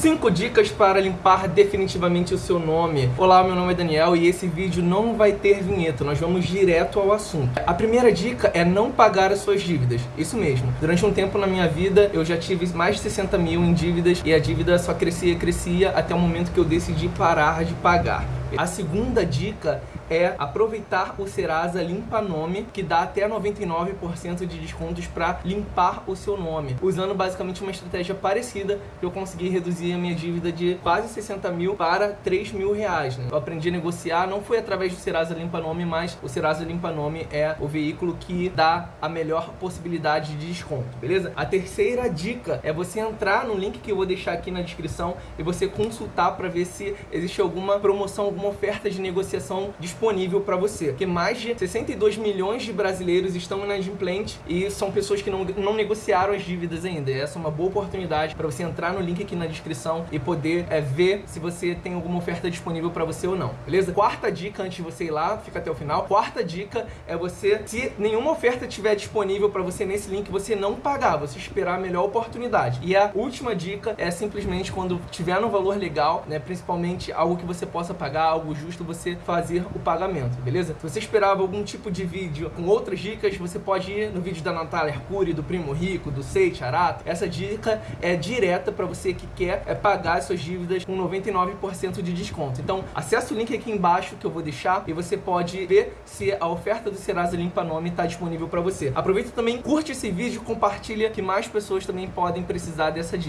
5 dicas para limpar definitivamente o seu nome. Olá, meu nome é Daniel e esse vídeo não vai ter vinheta, nós vamos direto ao assunto. A primeira dica é não pagar as suas dívidas, isso mesmo. Durante um tempo na minha vida eu já tive mais de 60 mil em dívidas e a dívida só crescia e crescia até o momento que eu decidi parar de pagar. A segunda dica é aproveitar o Serasa Limpa Nome, que dá até 99% de descontos para limpar o seu nome, usando basicamente uma estratégia parecida eu consegui reduzir a minha dívida de quase 60 mil para 3 mil reais. Né? Eu aprendi a negociar, não foi através do Serasa Limpa Nome, mas o Serasa Limpa Nome é o veículo que dá a melhor possibilidade de desconto, beleza? A terceira dica é você entrar no link que eu vou deixar aqui na descrição e você consultar para ver se existe alguma promoção, alguma oferta de negociação disponível para você. Porque mais de 62 milhões de brasileiros estão inadimplentes e são pessoas que não, não negociaram as dívidas ainda. Essa é uma boa oportunidade para você entrar no link aqui na descrição e poder é, ver se você tem alguma oferta disponível para você ou não, beleza? Quarta dica, antes de você ir lá, fica até o final. Quarta dica é você, se nenhuma oferta estiver disponível para você nesse link, você não pagar, você esperar a melhor oportunidade. E a última dica é simplesmente quando tiver no valor legal, né, principalmente algo que você possa pagar, algo justo, você fazer o pagamento, beleza? Se você esperava algum tipo de vídeo com outras dicas, você pode ir no vídeo da Natália Arcuri, do Primo Rico, do Sei Charato. Essa dica é direta para você que quer é pagar suas dívidas com 99% de desconto. Então, acesse o link aqui embaixo que eu vou deixar e você pode ver se a oferta do Serasa Limpa Nome está disponível para você. Aproveita também, curte esse vídeo, compartilha que mais pessoas também podem precisar dessa dica.